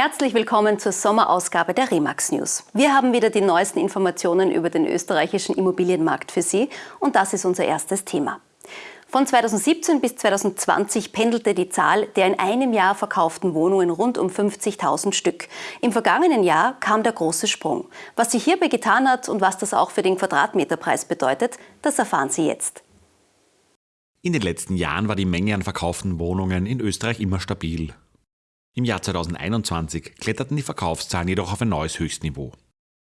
Herzlich willkommen zur Sommerausgabe der Remax News. Wir haben wieder die neuesten Informationen über den österreichischen Immobilienmarkt für Sie und das ist unser erstes Thema. Von 2017 bis 2020 pendelte die Zahl der in einem Jahr verkauften Wohnungen rund um 50.000 Stück. Im vergangenen Jahr kam der große Sprung. Was sich hierbei getan hat und was das auch für den Quadratmeterpreis bedeutet, das erfahren Sie jetzt. In den letzten Jahren war die Menge an verkauften Wohnungen in Österreich immer stabil. Im Jahr 2021 kletterten die Verkaufszahlen jedoch auf ein neues Höchstniveau.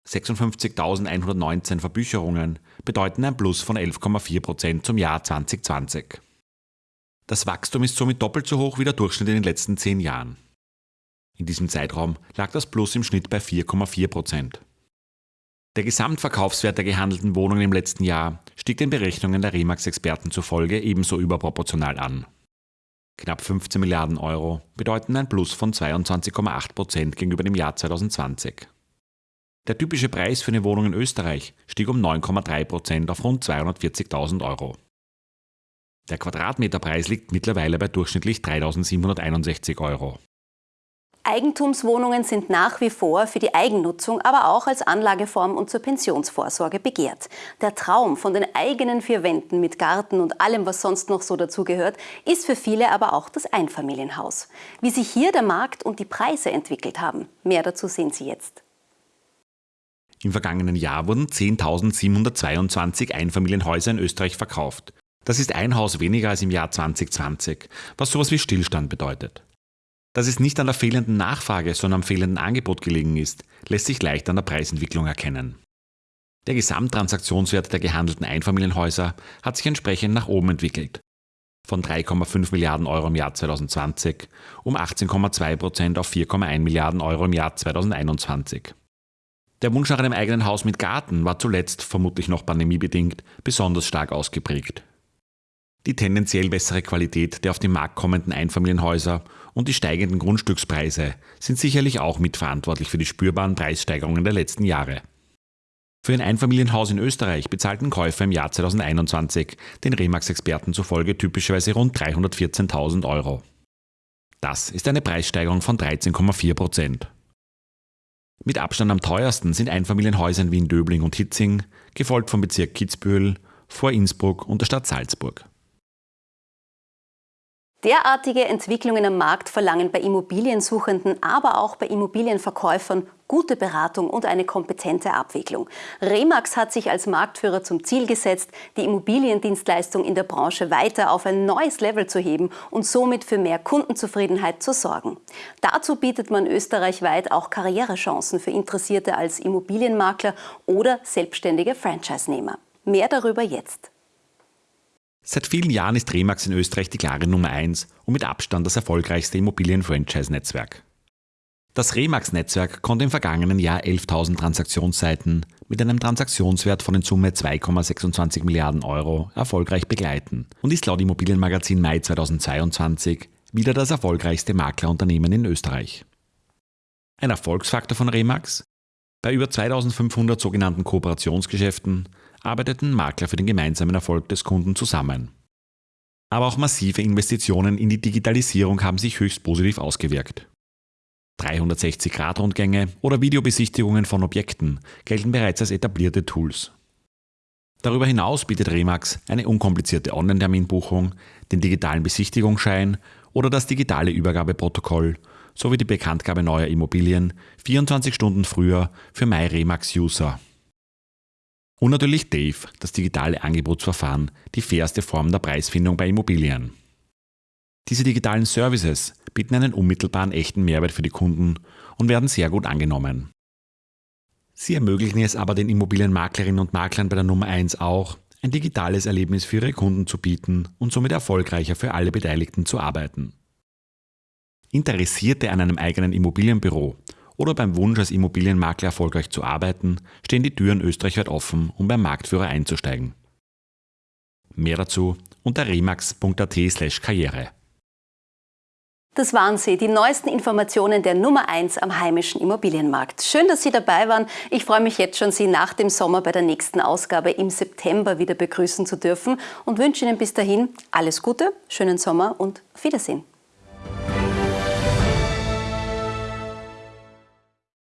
56.119 Verbücherungen bedeuten ein Plus von 11,4 Prozent zum Jahr 2020. Das Wachstum ist somit doppelt so hoch wie der Durchschnitt in den letzten zehn Jahren. In diesem Zeitraum lag das Plus im Schnitt bei 4,4 Prozent. Der Gesamtverkaufswert der gehandelten Wohnungen im letzten Jahr stieg den Berechnungen der Remax-Experten zufolge ebenso überproportional an. Knapp 15 Milliarden Euro bedeuten ein Plus von 22,8 Prozent gegenüber dem Jahr 2020. Der typische Preis für eine Wohnung in Österreich stieg um 9,3 Prozent auf rund 240.000 Euro. Der Quadratmeterpreis liegt mittlerweile bei durchschnittlich 3.761 Euro. Eigentumswohnungen sind nach wie vor für die Eigennutzung, aber auch als Anlageform und zur Pensionsvorsorge begehrt. Der Traum von den eigenen vier Wänden mit Garten und allem, was sonst noch so dazugehört, ist für viele aber auch das Einfamilienhaus. Wie sich hier der Markt und die Preise entwickelt haben, mehr dazu sehen Sie jetzt. Im vergangenen Jahr wurden 10.722 Einfamilienhäuser in Österreich verkauft. Das ist ein Haus weniger als im Jahr 2020, was sowas wie Stillstand bedeutet. Dass es nicht an der fehlenden Nachfrage, sondern am fehlenden Angebot gelegen ist, lässt sich leicht an der Preisentwicklung erkennen. Der Gesamttransaktionswert der gehandelten Einfamilienhäuser hat sich entsprechend nach oben entwickelt. Von 3,5 Milliarden Euro im Jahr 2020 um 18,2 Prozent auf 4,1 Milliarden Euro im Jahr 2021. Der Wunsch nach einem eigenen Haus mit Garten war zuletzt, vermutlich noch pandemiebedingt, besonders stark ausgeprägt. Die tendenziell bessere Qualität der auf den Markt kommenden Einfamilienhäuser und die steigenden Grundstückspreise sind sicherlich auch mitverantwortlich für die spürbaren Preissteigerungen der letzten Jahre. Für ein Einfamilienhaus in Österreich bezahlten Käufer im Jahr 2021 den Remax-Experten zufolge typischerweise rund 314.000 Euro. Das ist eine Preissteigerung von 13,4 Prozent. Mit Abstand am teuersten sind Einfamilienhäuser in Wien, Döbling und Hitzing, gefolgt vom Bezirk Kitzbühel, vor Innsbruck und der Stadt Salzburg. Derartige Entwicklungen am Markt verlangen bei Immobiliensuchenden, aber auch bei Immobilienverkäufern gute Beratung und eine kompetente Abwicklung. Remax hat sich als Marktführer zum Ziel gesetzt, die Immobiliendienstleistung in der Branche weiter auf ein neues Level zu heben und somit für mehr Kundenzufriedenheit zu sorgen. Dazu bietet man österreichweit auch Karrierechancen für Interessierte als Immobilienmakler oder selbstständige Franchise-Nehmer. Mehr darüber jetzt. Seit vielen Jahren ist Remax in Österreich die klare Nummer 1 und mit Abstand das erfolgreichste Immobilien-Franchise-Netzwerk. Das Remax-Netzwerk konnte im vergangenen Jahr 11.000 Transaktionsseiten mit einem Transaktionswert von in Summe 2,26 Milliarden Euro erfolgreich begleiten und ist laut Immobilienmagazin Mai 2022 wieder das erfolgreichste Maklerunternehmen in Österreich. Ein Erfolgsfaktor von Remax? Bei über 2500 sogenannten Kooperationsgeschäften arbeiteten Makler für den gemeinsamen Erfolg des Kunden zusammen. Aber auch massive Investitionen in die Digitalisierung haben sich höchst positiv ausgewirkt. 360-Grad-Rundgänge oder Videobesichtigungen von Objekten gelten bereits als etablierte Tools. Darüber hinaus bietet Remax eine unkomplizierte Online-Terminbuchung, den digitalen Besichtigungsschein oder das digitale Übergabeprotokoll sowie die Bekanntgabe neuer Immobilien 24 Stunden früher für MyRemax-User. Und natürlich Dave, das digitale Angebotsverfahren, die fairste Form der Preisfindung bei Immobilien. Diese digitalen Services bieten einen unmittelbaren echten Mehrwert für die Kunden und werden sehr gut angenommen. Sie ermöglichen es aber den Immobilienmaklerinnen und Maklern bei der Nummer 1 auch, ein digitales Erlebnis für ihre Kunden zu bieten und somit erfolgreicher für alle Beteiligten zu arbeiten. Interessierte an einem eigenen Immobilienbüro oder beim Wunsch, als Immobilienmakler erfolgreich zu arbeiten, stehen die Türen österreichweit offen, um beim Marktführer einzusteigen. Mehr dazu unter remax.at/karriere. Das waren sie, die neuesten Informationen der Nummer 1 am heimischen Immobilienmarkt. Schön, dass Sie dabei waren. Ich freue mich jetzt schon, Sie nach dem Sommer bei der nächsten Ausgabe im September wieder begrüßen zu dürfen und wünsche Ihnen bis dahin alles Gute, schönen Sommer und auf Wiedersehen.